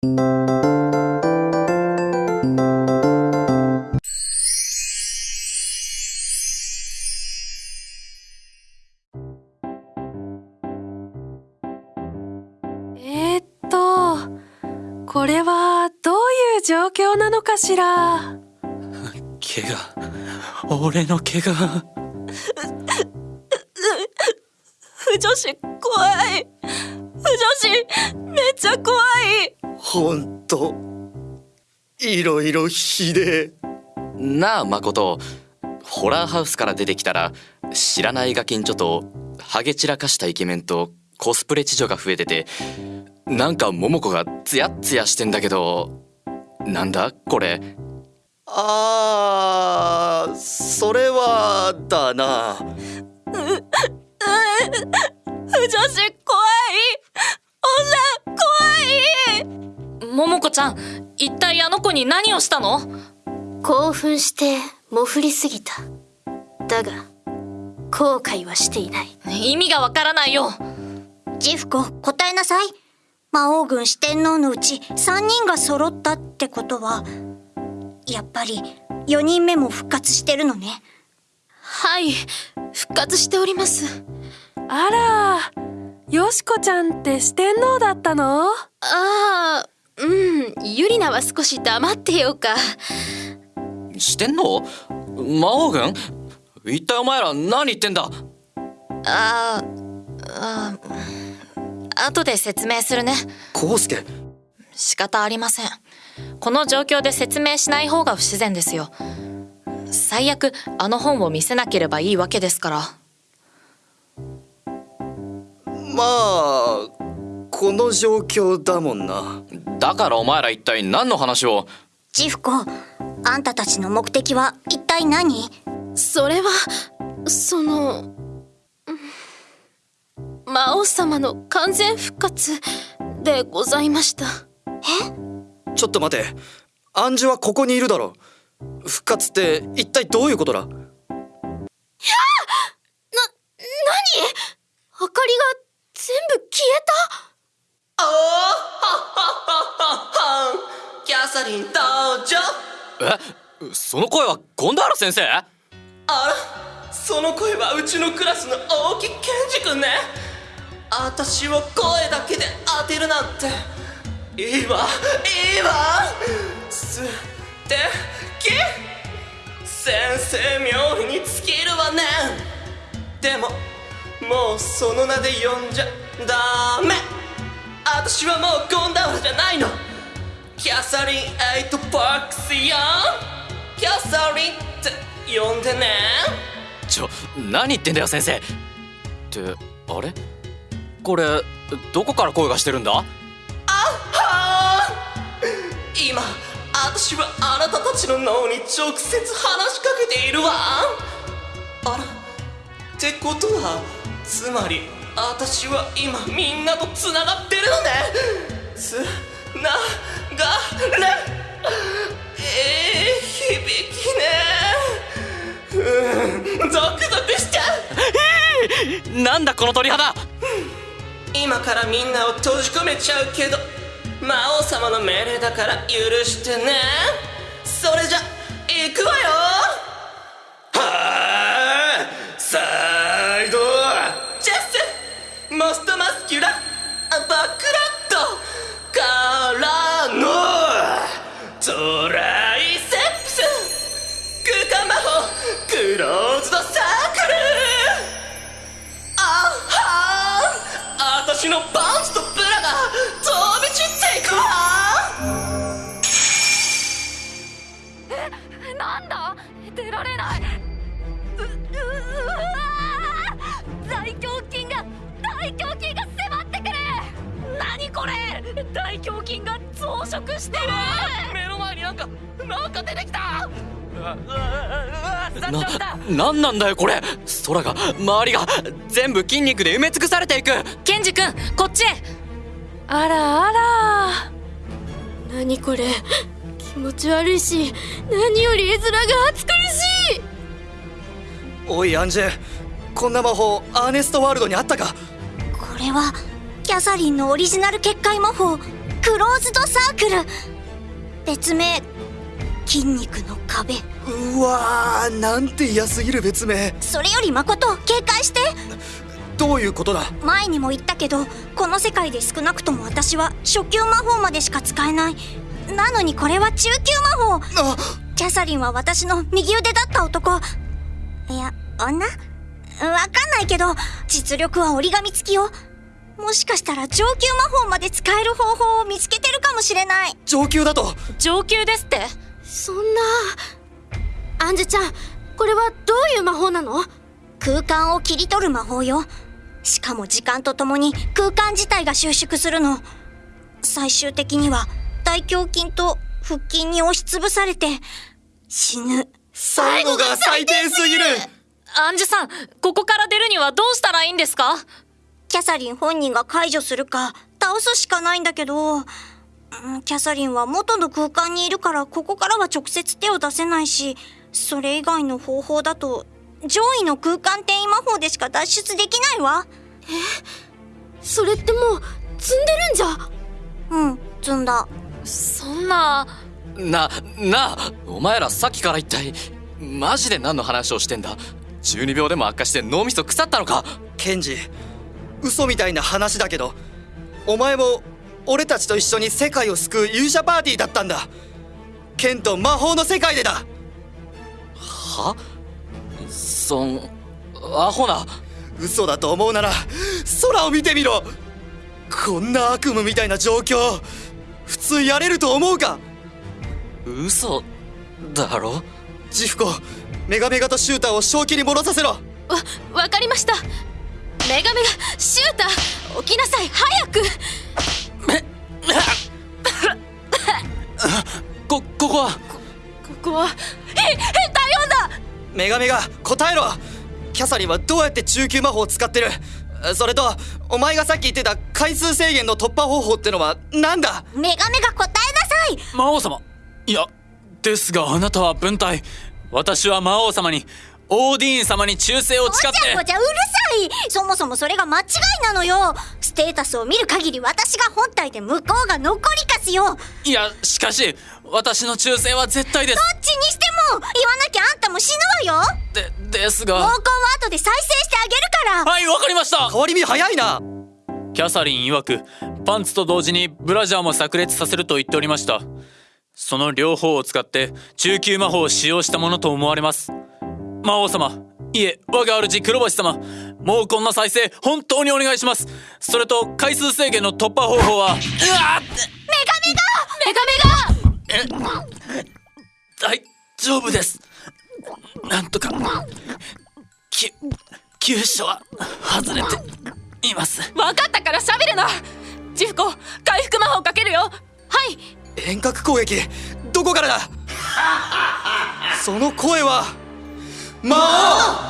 えー、っとこれはどういう状況なのかしら？怪我。俺の怪我。不女子怖い不女子めっちゃ怖い。ほんといろいろひでえ。なあ誠ホラーハウスから出てきたら知らないガキンチョとハゲ散らかしたイケメンとコスプレ知女が増えててなんか桃子がツヤッツヤしてんだけどなんだこれ？あーそれはだな子ちゃん一体あの子に何をしたの？興奮してもふりすぎた。だが後悔はしていない。意味がわからないよ。ジフコ答えなさい。魔王軍四天王のうち3人が揃ったってことはやっぱり4人目も復活してるのね。はい復活しております。あらよしこちゃんって四天王だったの？ああうんユリナは少し黙ってようか。してんの？魔王軍一体お前ら何言ってんだ？あーあ後で説明するね。コウスケ仕方ありません。この状況で説明しない方が不自然ですよ。最悪あの本を見せなければいいわけですから。まあこの状況だもんな。だからお前ら一体何の話を？ジフコあんたたちの目的は一体何？それはその魔王様の完全復活でございました。ちょっと待て。暗示はここにいるだろ。復活って一体どういうことだ？何？明かりが全部消えた？サリン登場え？その声はゴンダーラ先生？あらその声はうちのクラスの大木健二君ね。あたしを声だけで当てるなんて。いいわいいわ。すてき。先生冥利に尽きるわね。でももうその名で呼んじゃダメ。あたしはもうゴンダャサリン・エイト・パークスよキャサリンって呼んでね。ちょ何言ってんだよ先生。ってあれ？これどこから声がしてるんだ？はあ今私はあなたたちの脳に直接話しかけているわ。あら。ってことはつまり私は今みんなとつながってるのね。つながれえー、響きね。うんゾクゾクしちゃう。なんだこの鳥肌。今からみんなを閉じ込めちゃうけど魔王様の命令だから許してねクローズドサークルあはー私のパンツとブラが飛び散っていくわなんだ出られないうううわ大胸筋が大胸筋が迫ってくる何これ大胸筋が増殖してる目の前になんかなんか出てきたななんなんだよこれ空が周りが全部筋肉で埋め尽くされていくケンジ君こっちへあらあら何これ気持ち悪いし何より絵面が暑苦しいおいアンジェこんな魔法アーネストワールドにあったかこれはキャサリンのオリジナル結界魔法クローズドサークル別名筋肉の壁。うわーなんて嫌すぎる別名。それより誠警戒して。どういうことだ？前にも言ったけどこの世界で少なくとも私は初級魔法までしか使えない。なのにこれは中級魔法。あ！キャサリンは私の右腕だった男。いや女？わかんないけど実力は折り紙付きよ。もしかしたら上級魔法まで使える方法を見つけてるかもしれない。上級だと？上級ですってそんな。アンジュちゃんこれはどういう魔法なの？空間を切り取る魔法よ。しかも時間とともに空間自体が収縮するの。最終的には大胸筋と腹筋に押しつぶされて死ぬ。最後が最低すぎる。アンジュさんここから出るにはどうしたらいいんですか？キャサリン本人が解除するか倒すしかないんだけど。うんキャサリンは元の空間にいるからここからは直接手を出せないしそれ以外の方法だと上位の空間転移魔法でしか脱出できないわ。それってもう積んでるんじゃ？うん積んだ。そんな。ななあお前らさっきから一体マジで何の話をしてんだ？中二病でも悪化して脳みそ腐ったのか？ケンジ嘘みたいな話だけどお前も俺たちと一緒に世界を救う勇者パーティーだったんだ。剣と魔法の世界でだ。は？そんアホな。嘘だと思うなら空を見てみろ。こんな悪夢みたいな状況普通やれると思うか？嘘だろ？ジフコメガメガとシューターを正気に戻させろ。わわかりました。メガメガシューター起きなさい早くこここは？ここは？へ変態女メガメガ答えろ！キャサリンはどうやって中級魔法を使ってる？それとお前がさっき言ってた回数制限の突破方法ってのはなんだ？メガメガ答えなさい！魔王様。いやですがあなたは文体。私は魔王様にオーディーン様に忠誠をごちゃ誓ってごちゃうるさい。そもそもそれが間違いなのよ。ステータスを見る限り私が本体で向こうが残りかすよ。どっいやしかし私の忠誠は絶対です。ちにしても言わなきゃあんたも死ぬわよ。でです毛根はが後で再生してあげるから。はいわかりました。変わり身早いな。キャサリン曰くパンツと同時にブラジャーも炸裂させると言っておりました。その両方を使って中級魔法を使用したものと思われます魔王様いえ我が主黒橋様もうこんな再生本当にお願いします。それと回数制限の突破方法はうわっメガメガ大丈夫です。なんとかき急所は外れています。わかったから喋るな。ジフコ回復魔法かけるよ。はい。遠隔攻撃どこからだ？その声は忙。